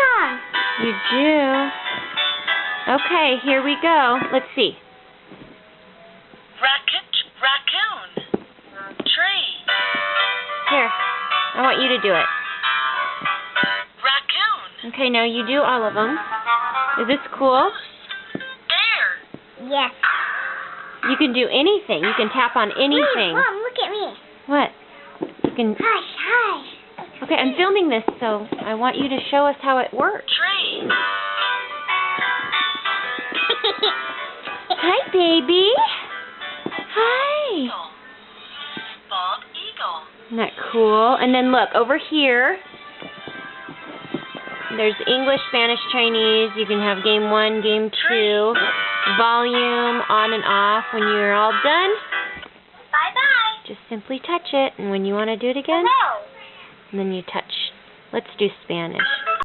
song. You do. Okay, here we go. Let's see. Racket, raccoon. Tree, Here, I want you to do it. raccoon. Okay, now you do all of them. Is this cool? Bear, Yes. You can do anything. You can tap on anything. Mom, look at me. What? You can. Hush, hush. Okay, I'm filming this, so I want you to show us how it works. tree. Hi, baby. Hi. Eagle. Bald eagle. Isn't that cool? And then look over here. There's English, Spanish, Chinese. You can have game one, game two, volume on and off. When you're all done, Bye-bye. just simply touch it. And when you want to do it again, Hello. And then you touch. Let's do Spanish.